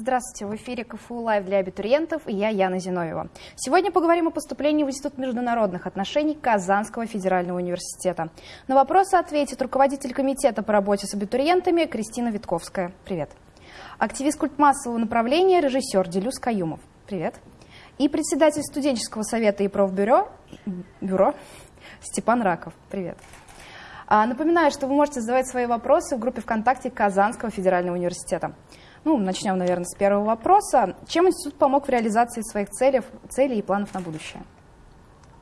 Здравствуйте, в эфире КФУ Лайв для абитуриентов и я, Яна Зиновьева. Сегодня поговорим о поступлении в Институт международных отношений Казанского федерального университета. На вопросы ответит руководитель комитета по работе с абитуриентами Кристина Витковская. Привет. Активист культмассового направления, режиссер Делюс Каюмов. Привет. И председатель студенческого совета и профбюро бюро Степан Раков. Привет. А, напоминаю, что вы можете задавать свои вопросы в группе ВКонтакте Казанского федерального университета. Ну, начнем, наверное, с первого вопроса. Чем институт помог в реализации своих целей, целей и планов на будущее?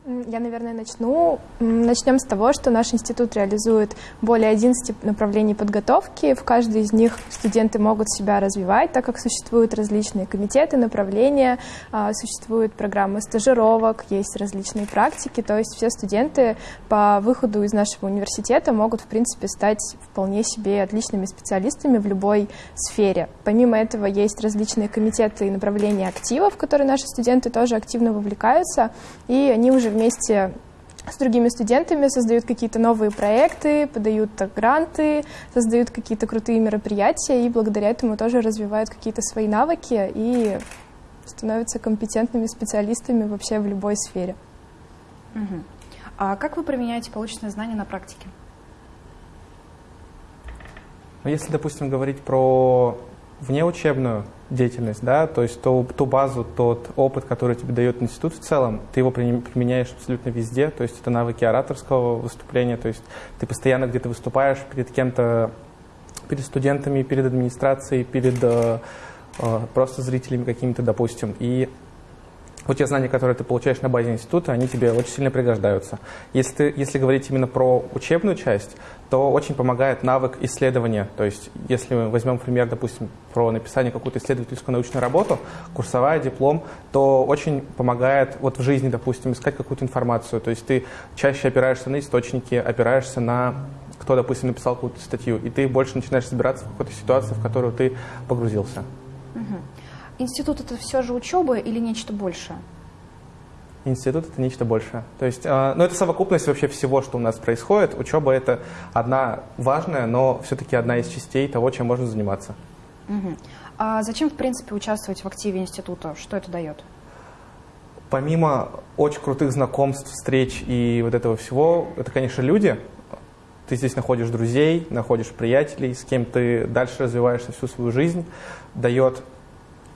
Я, наверное, начну. Начнем с того, что наш институт реализует более 11 направлений подготовки. В каждой из них студенты могут себя развивать, так как существуют различные комитеты, направления, а, существуют программы стажировок, есть различные практики. То есть все студенты по выходу из нашего университета могут, в принципе, стать вполне себе отличными специалистами в любой сфере. Помимо этого есть различные комитеты и направления активов, в которые наши студенты тоже активно вовлекаются, и они уже вместе с другими студентами создают какие-то новые проекты, подают гранты, создают какие-то крутые мероприятия и благодаря этому тоже развивают какие-то свои навыки и становятся компетентными специалистами вообще в любой сфере. Угу. А как вы применяете полученные знания на практике? Ну, если, допустим, говорить про внеучебную деятельность, да, то есть ту, ту базу, тот опыт, который тебе дает институт в целом, ты его применяешь абсолютно везде, то есть это навыки ораторского выступления, то есть ты постоянно где-то выступаешь перед кем-то, перед студентами, перед администрацией, перед э, э просто зрителями какими-то, допустим, и вот те знания, которые ты получаешь на базе института, они тебе очень сильно пригождаются. Если, ты, если говорить именно про учебную часть, то очень помогает навык исследования. То есть, если мы возьмем пример, допустим, про написание какую-то исследовательскую научную работу, курсовая, диплом, то очень помогает вот в жизни, допустим, искать какую-то информацию. То есть ты чаще опираешься на источники, опираешься на кто, допустим, написал какую-то статью, и ты больше начинаешь разбираться в какой-то ситуации, в которую ты погрузился. Угу. Институт это все же учеба или нечто большее? Институт это нечто большее. То есть, э, ну, это совокупность вообще всего, что у нас происходит. Учеба это одна важная, но все-таки одна из частей того, чем можно заниматься. Угу. А зачем, в принципе, участвовать в активе института? Что это дает? Помимо очень крутых знакомств, встреч и вот этого всего, это, конечно, люди. Ты здесь находишь друзей, находишь приятелей, с кем ты дальше развиваешься всю свою жизнь, дает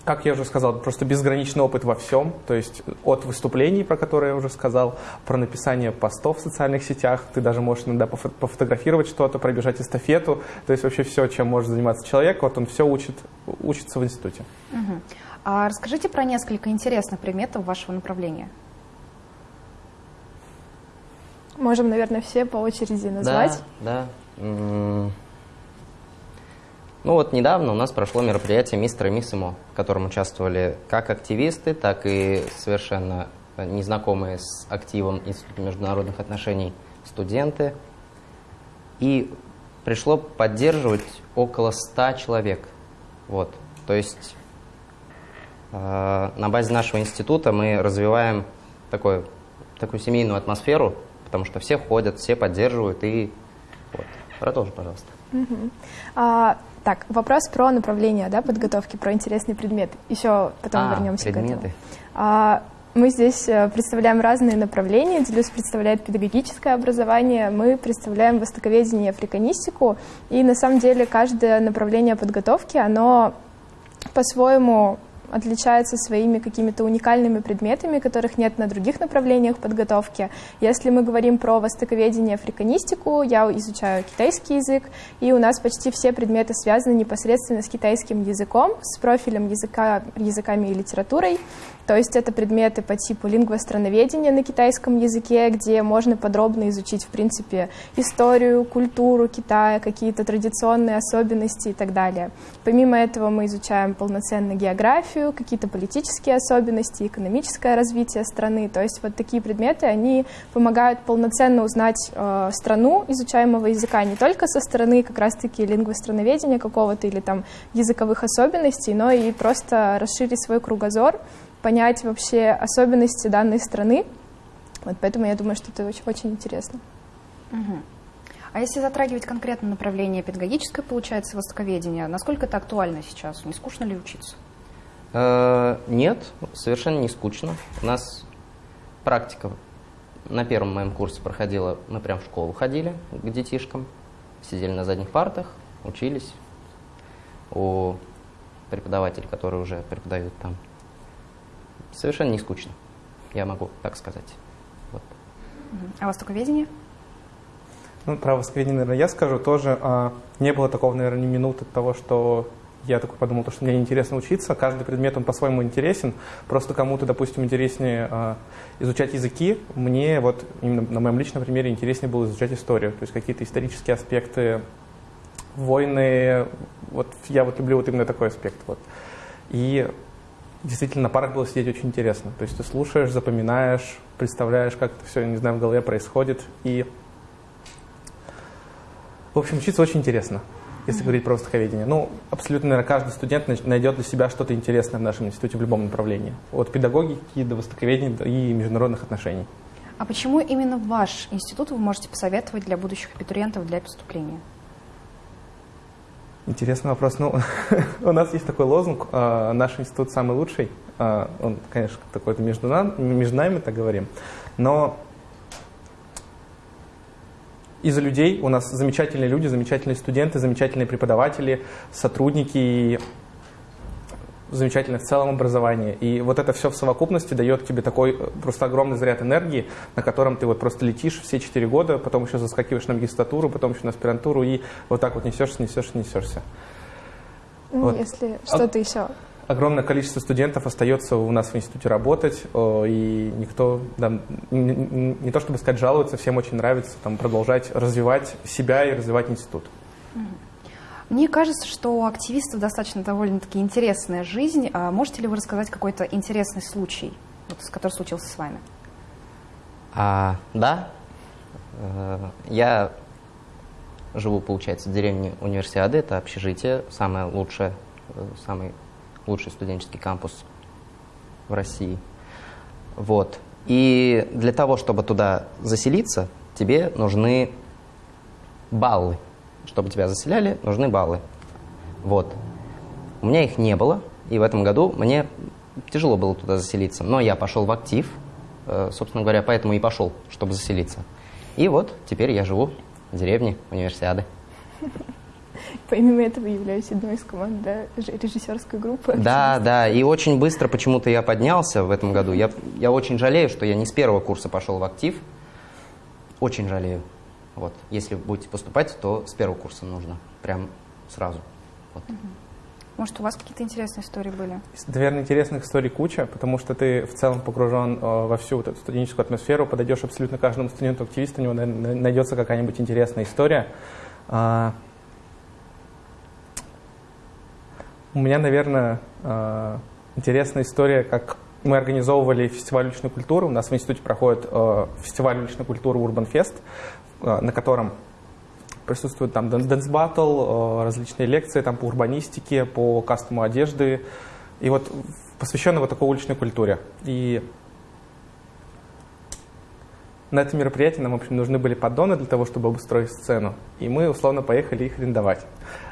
как я уже сказал, просто безграничный опыт во всем, то есть от выступлений, про которые я уже сказал, про написание постов в социальных сетях, ты даже можешь иногда пофо пофотографировать что-то, пробежать эстафету, то есть вообще все, чем может заниматься человек, вот он все учит, учится в институте. Угу. А расскажите про несколько интересных предметов вашего направления. Можем, наверное, все по очереди назвать. Да, да. Ну вот недавно у нас прошло мероприятие «Мистер и мисс ИМО», в котором участвовали как активисты, так и совершенно незнакомые с активом Института международных отношений студенты. И пришло поддерживать около 100 человек. Вот. То есть э, на базе нашего института мы развиваем такой, такую семейную атмосферу, потому что все ходят, все поддерживают. И вот. Продолжи, пожалуйста. Угу. А, так, вопрос про направление да, подготовки, про интересный предмет. Еще потом а, вернемся предметы. к этому. А, мы здесь э, представляем разные направления. Делюс представляет педагогическое образование, мы представляем востоковедение и африканистику. И на самом деле каждое направление подготовки, оно по-своему отличается своими какими-то уникальными предметами, которых нет на других направлениях подготовки. Если мы говорим про востоковедение, африканистику, я изучаю китайский язык, и у нас почти все предметы связаны непосредственно с китайским языком, с профилем языка, языками и литературой. То есть это предметы по типу лингвостроноведения на китайском языке, где можно подробно изучить, в принципе, историю, культуру Китая, какие-то традиционные особенности и так далее. Помимо этого мы изучаем полноценно географию, какие-то политические особенности, экономическое развитие страны. То есть вот такие предметы, они помогают полноценно узнать э, страну изучаемого языка не только со стороны как раз-таки лингвостроноведения какого-то или там языковых особенностей, но и просто расширить свой кругозор, понять вообще особенности данной страны. Вот поэтому я думаю, что это очень, очень интересно. Угу. А если затрагивать конкретно направление педагогическое, получается, востоковедение, насколько это актуально сейчас? Не скучно ли учиться? Э, нет, совершенно не скучно. У нас практика на первом моем курсе проходила, мы прям в школу ходили к детишкам, сидели на задних партах, учились у преподавателей, которые уже преподают там. Совершенно не скучно, я могу так сказать. Вот. А востоковедение? Ну, про востоковедение, наверное, я скажу тоже. А, не было такого, наверное, ни минуты того, что я такой подумал, что мне интересно учиться. Каждый предмет, он по-своему интересен. Просто кому-то, допустим, интереснее э, изучать языки. Мне вот именно на моем личном примере интереснее было изучать историю. То есть какие-то исторические аспекты, войны. Вот я вот люблю вот именно такой аспект. Вот. И действительно на парах было сидеть очень интересно. То есть ты слушаешь, запоминаешь, представляешь, как это все, не знаю, в голове происходит. И, в общем, учиться очень интересно если говорить про востоковедение. Ну, абсолютно, наверное, каждый студент найдет для себя что-то интересное в нашем институте в любом направлении. От педагогики до востоковедения и международных отношений. А почему именно ваш институт вы можете посоветовать для будущих абитуриентов для поступления? Интересный вопрос. Ну, у нас есть такой лозунг а, «Наш институт самый лучший». А, он, конечно, такой-то между, нами, между нами, так говорим. Но из-за людей у нас замечательные люди, замечательные студенты, замечательные преподаватели, сотрудники замечательное в целом образование. И вот это все в совокупности дает тебе такой э, просто огромный заряд энергии, на котором ты вот просто летишь все четыре года, потом еще заскакиваешь на магистратуру, потом еще на аспирантуру и вот так вот несешься, несешься, несешься. Ну, вот. если что-то а... еще огромное количество студентов остается у нас в институте работать, и никто, да, не, не то чтобы сказать, жалуется, всем очень нравится там, продолжать развивать себя и развивать институт. Мне кажется, что у активистов достаточно довольно-таки интересная жизнь. А можете ли вы рассказать какой-то интересный случай, вот, который случился с вами? А, да. Э, я живу, получается, в деревне Универсиады. Это общежитие, самое лучшее, э, самый лучший студенческий кампус в России. Вот. И для того, чтобы туда заселиться, тебе нужны баллы. Чтобы тебя заселяли, нужны баллы. Вот. У меня их не было, и в этом году мне тяжело было туда заселиться. Но я пошел в актив, э, собственно говоря, поэтому и пошел, чтобы заселиться. И вот теперь я живу в деревне Универсиады. Помимо этого являюсь одной из команд да, режиссерской группы. Да, да, и очень быстро почему-то я поднялся в этом году. Я, я очень жалею, что я не с первого курса пошел в актив. Очень жалею. Вот. Если будете поступать, то с первого курса нужно. Прям сразу. Вот. Может, у вас какие-то интересные истории были? Наверное, интересных историй куча, потому что ты в целом погружен э, во всю вот эту студенческую атмосферу, подойдешь абсолютно каждому студенту-активисту, у него найдется какая-нибудь интересная история. А, У меня, наверное, э, интересная история, как мы организовывали фестиваль уличной культуры. У нас в институте проходит э, фестиваль уличной культуры Urban Fest, э, на котором присутствуют там dance battle, различные лекции там по урбанистике, по кастому одежды. И вот посвященные вот такой уличной культуре. И на это мероприятие нам, в общем, нужны были поддоны для того, чтобы обустроить сцену. И мы, условно, поехали их арендовать.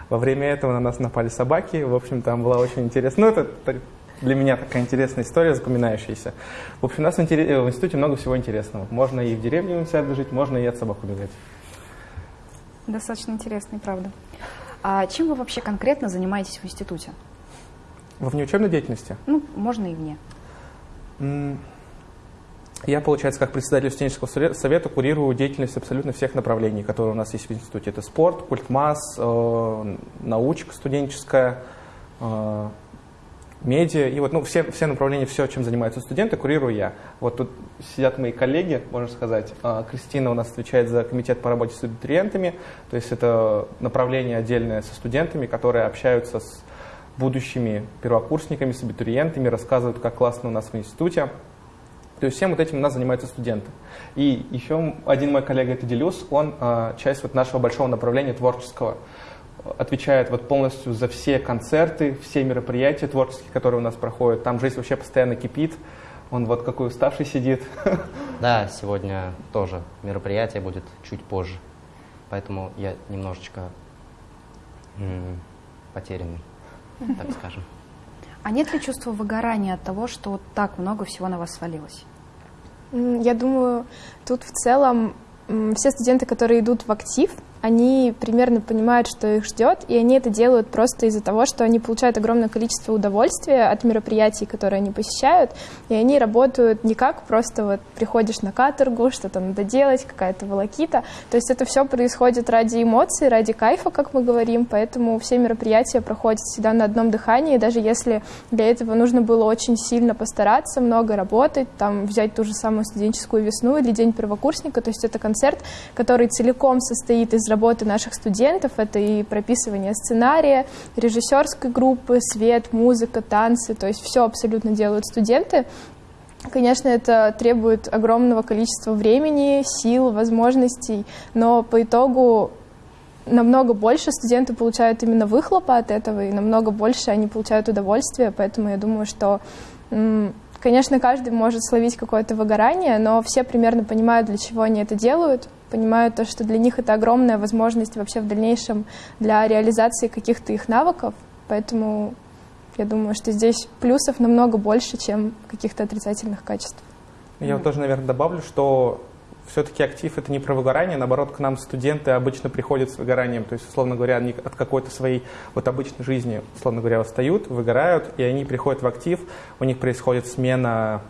Во время этого на нас напали собаки. В общем, там была очень интересная... Ну, это для меня такая интересная история, запоминающаяся. В общем, у нас в, институте много всего интересного. Можно и в деревне у себя жить, можно и от собак убегать. Достаточно интересно, правда. А чем вы вообще конкретно занимаетесь в институте? Во внеучебной деятельности? Ну, можно и вне. Я, получается, как председатель студенческого совета курирую деятельность абсолютно всех направлений, которые у нас есть в институте. Это спорт, культмасс, э, научка студенческая, э, медиа. И вот ну, все, все направления, все, чем занимаются студенты, курирую я. Вот тут сидят мои коллеги, можно сказать. Э, Кристина у нас отвечает за комитет по работе с абитуриентами. То есть это направление отдельное со студентами, которые общаются с будущими первокурсниками, с абитуриентами, рассказывают, как классно у нас в институте. То есть всем вот этим у нас занимаются студенты. И еще один мой коллега, это Делюс, он э, часть вот нашего большого направления творческого. Отвечает вот полностью за все концерты, все мероприятия творческие, которые у нас проходят. Там жизнь вообще постоянно кипит. Он вот какой уставший сидит. Да, сегодня тоже мероприятие будет чуть позже. Поэтому я немножечко потерянный, так скажем. А нет ли чувства выгорания от того, что вот так много всего на вас свалилось? Я думаю, тут в целом все студенты, которые идут в актив, они примерно понимают, что их ждет, и они это делают просто из-за того, что они получают огромное количество удовольствия от мероприятий, которые они посещают, и они работают не как просто вот приходишь на каторгу, что-то надо делать, какая-то волокита, то есть это все происходит ради эмоций, ради кайфа, как мы говорим, поэтому все мероприятия проходят всегда на одном дыхании, даже если для этого нужно было очень сильно постараться, много работать, там взять ту же самую студенческую весну или день первокурсника, то есть это концерт, который целиком состоит из работы наших студентов. Это и прописывание сценария, режиссерской группы, свет, музыка, танцы. То есть все абсолютно делают студенты. Конечно, это требует огромного количества времени, сил, возможностей, но по итогу намного больше студенты получают именно выхлопа от этого, и намного больше они получают удовольствие, поэтому я думаю, что, конечно, каждый может словить какое-то выгорание, но все примерно понимают, для чего они это делают, понимают то, что для них это огромная возможность вообще в дальнейшем для реализации каких-то их навыков. Поэтому я думаю, что здесь плюсов намного больше, чем каких-то отрицательных качеств. Я вот тоже, наверное, добавлю, что все-таки актив это не про выгорание, наоборот, к нам студенты обычно приходят с выгоранием, то есть, условно говоря, они от какой-то своей вот обычной жизни, условно говоря, устают, выгорают, и они приходят в актив, у них происходит смена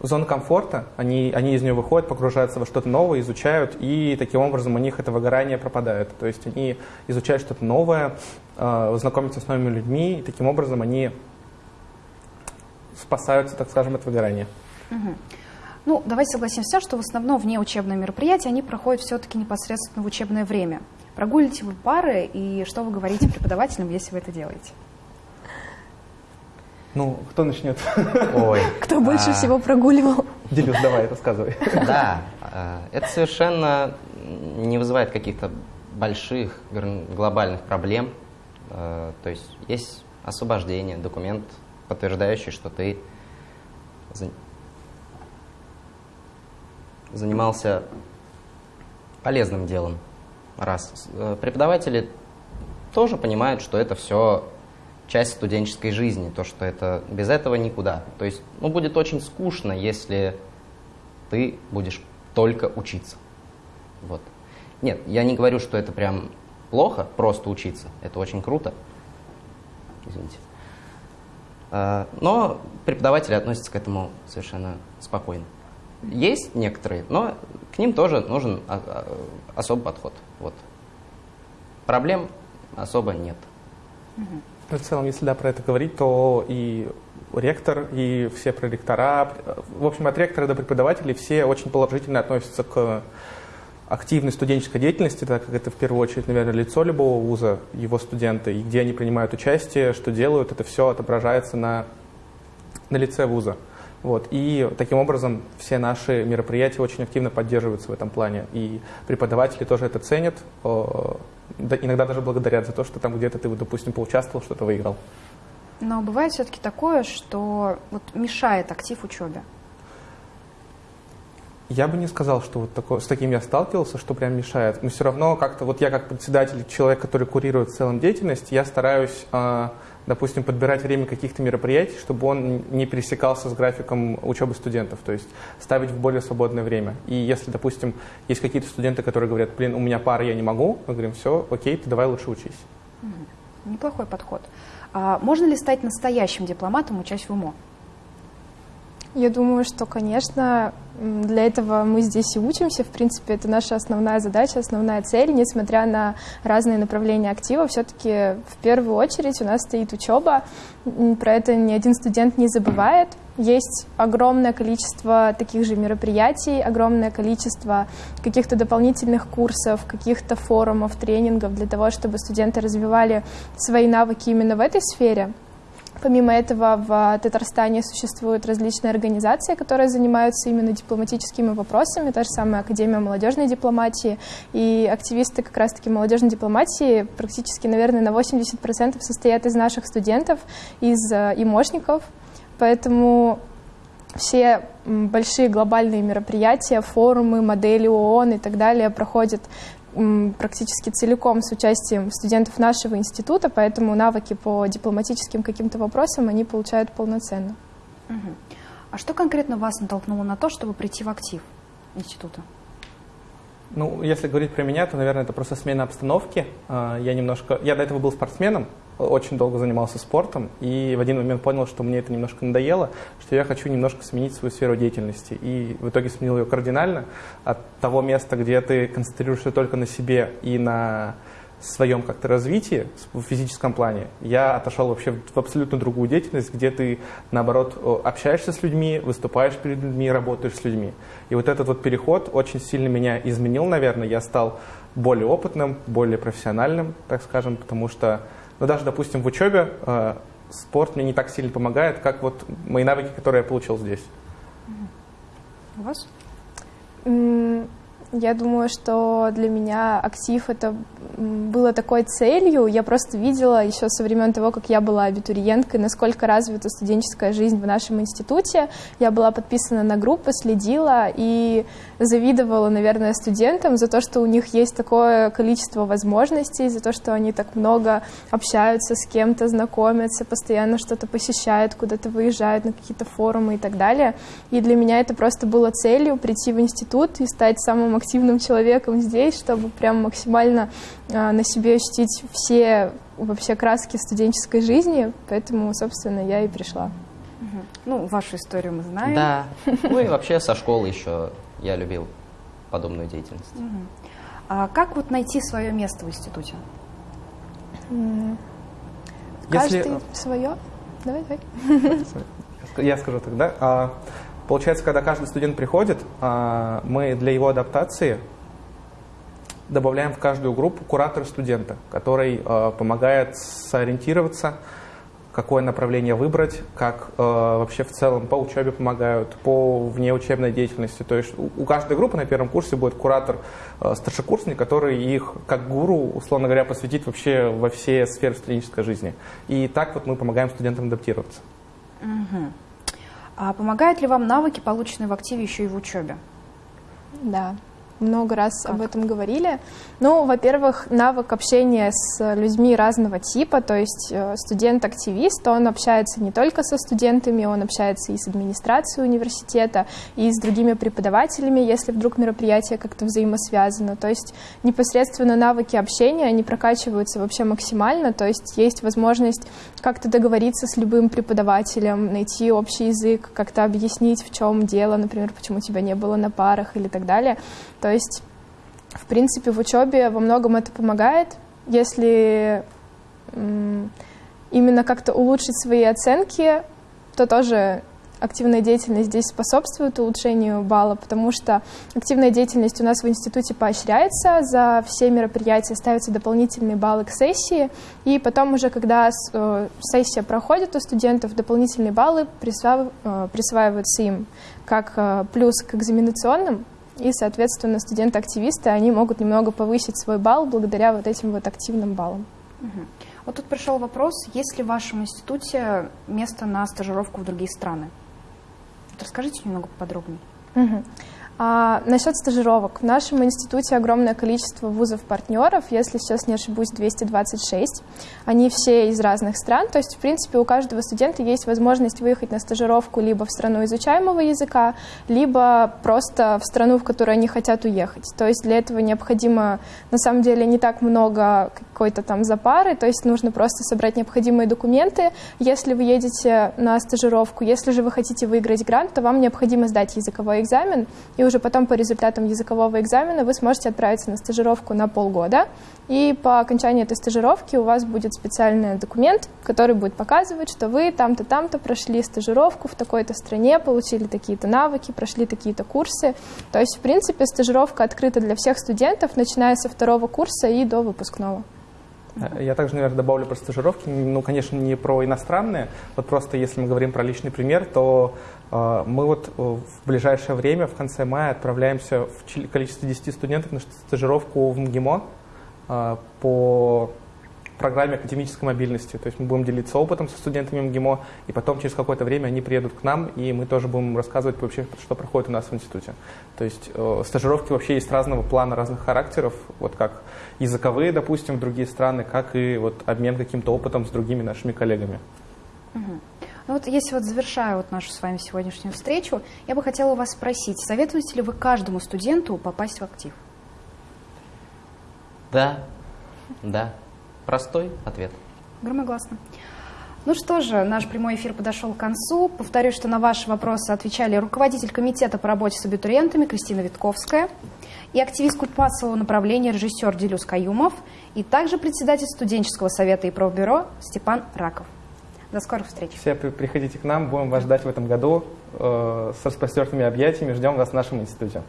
зона комфорта, они, они из нее выходят, погружаются во что-то новое, изучают, и таким образом у них это выгорание пропадает. То есть они изучают что-то новое, э, знакомятся с новыми людьми, и таким образом они спасаются, так скажем, от выгорания. Угу. Ну, давайте согласимся, что в основном вне учебные мероприятия, они проходят все-таки непосредственно в учебное время. Прогуливаете вы пары, и что вы говорите преподавателям, если вы это делаете? Ну, кто начнет? Ой. Кто больше а... всего прогуливал? Делюс, давай, рассказывай. Да, а, это совершенно не вызывает каких-то больших глобальных проблем. А, то есть есть освобождение, документ, подтверждающий, что ты занимался полезным делом. Раз. Э, преподаватели тоже понимают, что это все часть студенческой жизни, то, что это без этого никуда. То есть, ну, будет очень скучно, если ты будешь только учиться. Вот. Нет, я не говорю, что это прям плохо, просто учиться. Это очень круто. Извините. А, но преподаватели относятся к этому совершенно спокойно. Есть некоторые, но к ним тоже нужен а, а, особый подход. Вот. Проблем особо нет. Угу. В целом, если да, про это говорить, то и ректор, и все проректора, в общем, от ректора до преподавателей все очень положительно относятся к активной студенческой деятельности, так как это в первую очередь, наверное, лицо любого вуза, его студенты, и где они принимают участие, что делают, это все отображается на, на лице вуза. Вот. И таким образом все наши мероприятия очень активно поддерживаются в этом плане. И преподаватели тоже это ценят, иногда даже благодарят за то, что там где-то ты, допустим, поучаствовал, что-то выиграл. Но бывает все-таки такое, что вот мешает актив учебе. Я бы не сказал, что вот такое, с таким я сталкивался, что прям мешает. Но все равно как-то, вот я как председатель, человек, который курирует в целом деятельность, я стараюсь э, допустим, подбирать время каких-то мероприятий, чтобы он не пересекался с графиком учебы студентов, то есть ставить в более свободное время. И если, допустим, есть какие-то студенты, которые говорят, блин, у меня пара, я не могу, мы говорим, все, окей, ты давай лучше учись. Неплохой подход. А можно ли стать настоящим дипломатом, учась в УМО? Я думаю, что, конечно, для этого мы здесь и учимся. В принципе, это наша основная задача, основная цель. Несмотря на разные направления актива, все-таки в первую очередь у нас стоит учеба. Про это ни один студент не забывает. Есть огромное количество таких же мероприятий, огромное количество каких-то дополнительных курсов, каких-то форумов, тренингов для того, чтобы студенты развивали свои навыки именно в этой сфере. Помимо этого, в Татарстане существуют различные организации, которые занимаются именно дипломатическими вопросами, та же самая Академия молодежной дипломатии, и активисты как раз-таки молодежной дипломатии практически, наверное, на 80% состоят из наших студентов, из э, имошников, поэтому все большие глобальные мероприятия, форумы, модели ООН и так далее проходят практически целиком с участием студентов нашего института, поэтому навыки по дипломатическим каким-то вопросам они получают полноценно. Угу. А что конкретно вас натолкнуло на то, чтобы прийти в актив института? Ну, если говорить про меня, то, наверное, это просто смена обстановки. А, я немножко, я до этого был спортсменом, очень долго занимался спортом, и в один момент понял, что мне это немножко надоело, что я хочу немножко сменить свою сферу деятельности. И в итоге сменил ее кардинально от того места, где ты концентрируешься только на себе и на своем как-то развитии в физическом плане, я отошел вообще в абсолютно другую деятельность, где ты, наоборот, общаешься с людьми, выступаешь перед людьми, работаешь с людьми. И вот этот вот переход очень сильно меня изменил, наверное. Я стал более опытным, более профессиональным, так скажем, потому что, ну, даже, допустим, в учебе э, спорт мне не так сильно помогает, как вот мои навыки, которые я получил здесь. У вас? Я думаю, что для меня актив это было такой целью. Я просто видела еще со времен того, как я была абитуриенткой, насколько развита студенческая жизнь в нашем институте. Я была подписана на группы, следила и завидовала, наверное, студентам за то, что у них есть такое количество возможностей, за то, что они так много общаются с кем-то, знакомятся, постоянно что-то посещают, куда-то выезжают на какие-то форумы и так далее. И для меня это просто было целью прийти в институт и стать самым активным человеком здесь, чтобы прям максимально э, на себе ощутить все вообще краски студенческой жизни, поэтому, собственно, я и пришла. Ну, вашу историю мы знаем. Да. Ну и вообще со школы еще я любил подобную деятельность. Угу. А как вот найти свое место в институте? Каждый Если... свое. Давай, давай. Я скажу тогда. А, получается, когда каждый студент приходит, а, мы для его адаптации добавляем в каждую группу куратора студента, который а, помогает сориентироваться, какое направление выбрать, как э, вообще в целом по учебе помогают, по внеучебной деятельности. То есть у, каждой группы на первом курсе будет куратор старшекурсник, который их как гуру, условно говоря, посвятит вообще во все сферы студенческой жизни. И так вот мы помогаем студентам адаптироваться. Угу. А помогают ли вам навыки, полученные в активе, еще и в учебе? Да много раз как? об этом говорили. Ну, во-первых, навык общения с людьми разного типа, то есть э, студент-активист, он общается не только со студентами, он общается и с администрацией университета, и с другими преподавателями, если вдруг мероприятие как-то взаимосвязано. То есть непосредственно навыки общения, они прокачиваются вообще максимально, то есть есть возможность как-то договориться с любым преподавателем, найти общий язык, как-то объяснить, в чем дело, например, почему тебя не было на парах или так далее. То есть, в принципе, в учебе во многом это помогает, если именно как-то улучшить свои оценки, то тоже активная деятельность здесь способствует улучшению балла, потому что активная деятельность у нас в институте поощряется, за все мероприятия ставятся дополнительные баллы к сессии, и потом уже, когда э, сессия проходит у студентов, дополнительные баллы э, присваиваются им как э, плюс к экзаменационным, и, соответственно, студенты-активисты, они могут немного повысить свой балл благодаря вот этим вот активным баллам. Угу. Вот тут пришел вопрос, есть ли в вашем институте место на стажировку в другие страны? Вот расскажите немного подробнее. Угу. А, насчет стажировок. В нашем институте огромное количество вузов-партнеров, если сейчас не ошибусь, 226. Они все из разных стран, то есть, в принципе, у каждого студента есть возможность выехать на стажировку либо в страну изучаемого языка, либо просто в страну, в которую они хотят уехать. То есть для этого необходимо, на самом деле, не так много какой-то там запары, то есть нужно просто собрать необходимые документы, если вы едете на стажировку. Если же вы хотите выиграть грант, то вам необходимо сдать языковой экзамен и уже потом по результатам языкового экзамена вы сможете отправиться на стажировку на полгода. И по окончании этой стажировки у вас будет специальный документ, который будет показывать, что вы там-то, там-то прошли стажировку в такой-то стране, получили такие-то навыки, прошли такие-то курсы. То есть, в принципе, стажировка открыта для всех студентов, начиная со второго курса и до выпускного. Я также, наверное, добавлю про стажировки. Ну, конечно, не про иностранные. Вот просто если мы говорим про личный пример, то э, мы вот э, в ближайшее время, в конце мая, отправляемся в количестве 10 студентов на стажировку в МГИМО э, по программе академической мобильности. То есть мы будем делиться опытом со студентами МГИМО, и потом через какое-то время они приедут к нам, и мы тоже будем рассказывать вообще, что проходит у нас в институте. То есть э, стажировки вообще есть разного плана, разных характеров, вот как языковые, допустим, в другие страны, как и вот обмен каким-то опытом с другими нашими коллегами. Угу. Ну вот если вот завершаю вот нашу с вами сегодняшнюю встречу, я бы хотела вас спросить, советуете ли вы каждому студенту попасть в актив? Да, да. Простой ответ. Громогласно. Ну что же, наш прямой эфир подошел к концу. Повторюсь, что на ваши вопросы отвечали руководитель комитета по работе с абитуриентами Кристина Витковская и активист культмассового направления режиссер Делюс Каюмов и также председатель студенческого совета и профбюро Степан Раков. До скорых встреч. Все приходите к нам, будем вас ждать в этом году э, с распростертыми объятиями. Ждем вас в нашем институте.